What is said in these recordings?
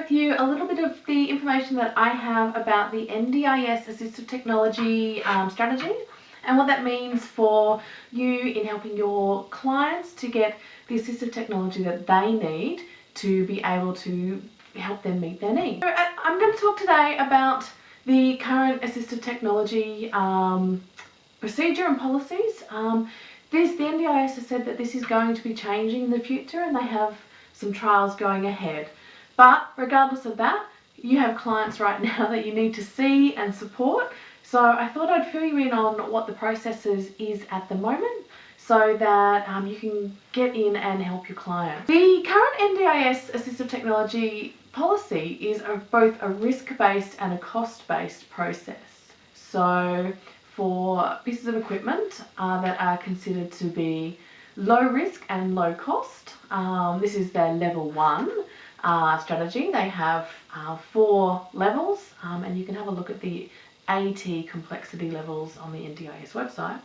with you a little bit of the information that I have about the NDIS Assistive Technology um, strategy and what that means for you in helping your clients to get the assistive technology that they need to be able to help them meet their needs. So uh, I'm going to talk today about the current assistive technology um, procedure and policies. Um, this, the NDIS has said that this is going to be changing in the future and they have some trials going ahead. But regardless of that, you have clients right now that you need to see and support. So I thought I'd fill you in on what the processes is at the moment so that um, you can get in and help your client. The current NDIS assistive technology policy is a, both a risk-based and a cost-based process. So for pieces of equipment uh, that are considered to be low risk and low cost, um, this is their level one uh, strategy. They have uh, four levels um, and you can have a look at the AT complexity levels on the NDIS website.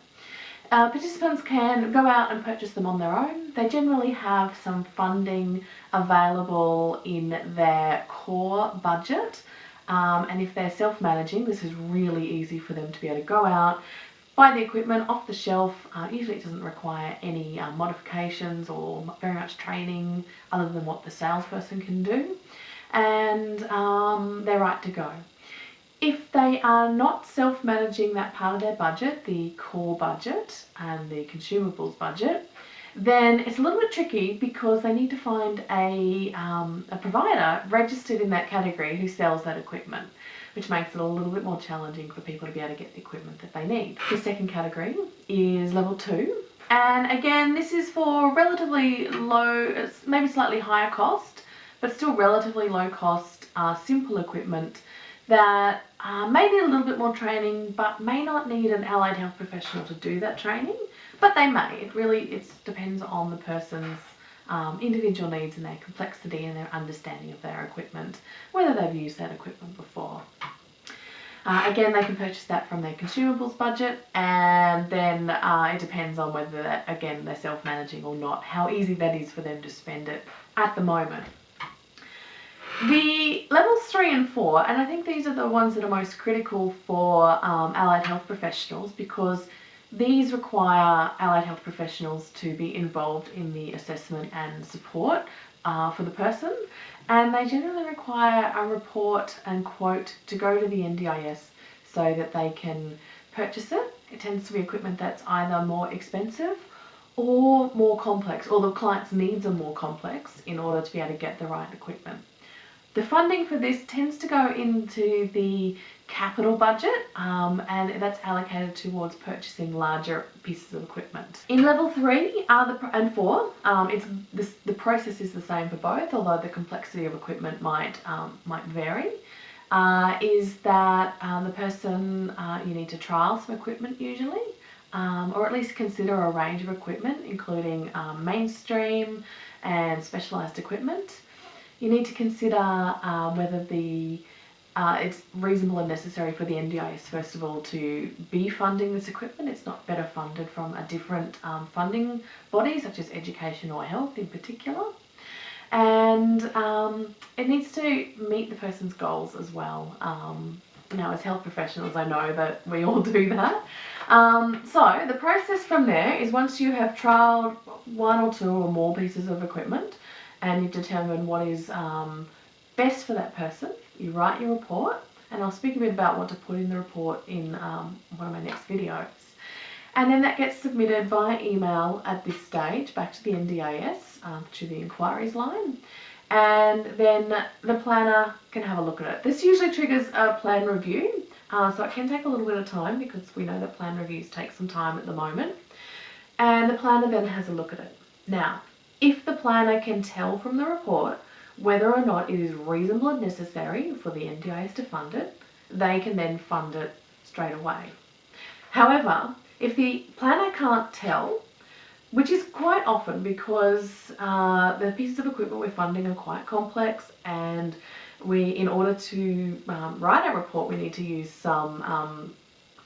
Uh, participants can go out and purchase them on their own. They generally have some funding available in their core budget um, and if they're self-managing this is really easy for them to be able to go out buy the equipment off the shelf. Uh, usually it doesn't require any uh, modifications or very much training other than what the salesperson can do and um, they're right to go. If they are not self-managing that part of their budget, the core budget and the consumables budget, then it's a little bit tricky because they need to find a, um, a provider registered in that category who sells that equipment which makes it a little bit more challenging for people to be able to get the equipment that they need. The second category is level two. And again, this is for relatively low, maybe slightly higher cost, but still relatively low cost, uh, simple equipment that uh, may need a little bit more training, but may not need an allied health professional to do that training, but they may. It really it depends on the person's um, individual needs and their complexity and their understanding of their equipment, whether they've used that equipment before. Uh, again, they can purchase that from their consumables budget and then uh, it depends on whether, again, they're self-managing or not, how easy that is for them to spend it at the moment. The levels 3 and 4, and I think these are the ones that are most critical for um, allied health professionals because these require allied health professionals to be involved in the assessment and support uh, for the person and they generally require a report and quote to go to the NDIS so that they can purchase it. It tends to be equipment that's either more expensive or more complex or the client's needs are more complex in order to be able to get the right equipment. The funding for this tends to go into the capital budget um, and that's allocated towards purchasing larger pieces of equipment. In level 3 are the, and 4, um, it's this, the process is the same for both although the complexity of equipment might, um, might vary. Uh, is that um, the person, uh, you need to trial some equipment usually um, or at least consider a range of equipment including um, mainstream and specialised equipment. You need to consider um, whether the uh, it's reasonable and necessary for the NDIS first of all to be funding this equipment. It's not better funded from a different um, funding body such as education or health in particular. And um, it needs to meet the person's goals as well. Um, now as health professionals I know that we all do that. Um, so the process from there is once you have trialed one or two or more pieces of equipment and you determine what is um, best for that person, you write your report and I'll speak a bit about what to put in the report in um, one of my next videos. And then that gets submitted via email at this stage back to the NDIS um, to the inquiries line and then the planner can have a look at it. This usually triggers a plan review uh, so it can take a little bit of time because we know that plan reviews take some time at the moment and the planner then has a look at it. Now if the planner can tell from the report whether or not it is reasonable and necessary for the NDIS to fund it, they can then fund it straight away. However, if the planner can't tell, which is quite often because uh, the pieces of equipment we're funding are quite complex and we, in order to um, write a report, we need to use some um,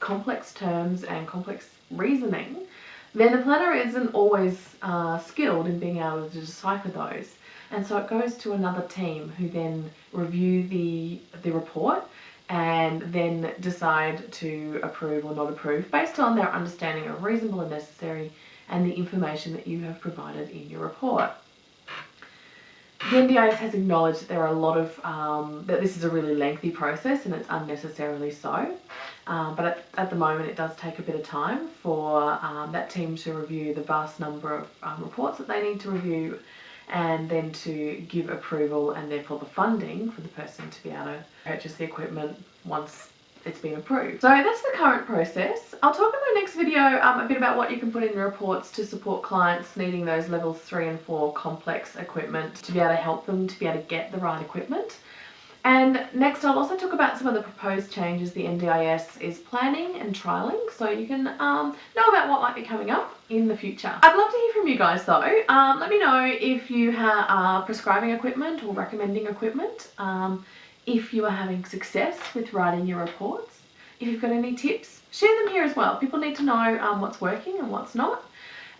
complex terms and complex reasoning then the planner isn't always uh, skilled in being able to decipher those. and so it goes to another team who then review the the report and then decide to approve or not approve based on their understanding of reasonable and necessary and the information that you have provided in your report. The NDIS has acknowledged that there are a lot of, um, that this is a really lengthy process and it's unnecessarily so. Um, but at, at, the moment it does take a bit of time for um, that team to review the vast number of um, reports that they need to review and then to give approval and therefore the funding for the person to be able to purchase the equipment once it's been approved. So that's the current process. I'll talk in my next video um, a bit about what you can put in reports to support clients needing those levels 3 and 4 complex equipment to be able to help them to be able to get the right equipment. And next I'll also talk about some of the proposed changes the NDIS is planning and trialling so you can um, know about what might be coming up in the future. I'd love to hear from you guys though. Um, let me know if you are prescribing equipment or recommending equipment, um, if you are having success with writing your reports, if you've got any tips, share them here as well. People need to know um, what's working and what's not.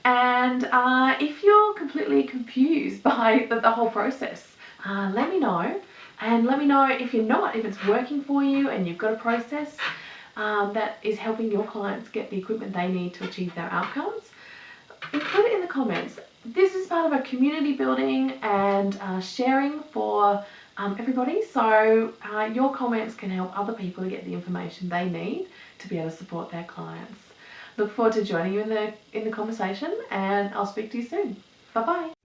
And uh, if you're completely confused by the, the whole process, uh, let me know and let me know if you're not, if it's working for you and you've got a process um, that is helping your clients get the equipment they need to achieve their outcomes. Include it in the comments. This is part of a community building and uh, sharing for um, everybody. So uh, your comments can help other people to get the information they need to be able to support their clients. Look forward to joining you in the, in the conversation and I'll speak to you soon. Bye bye.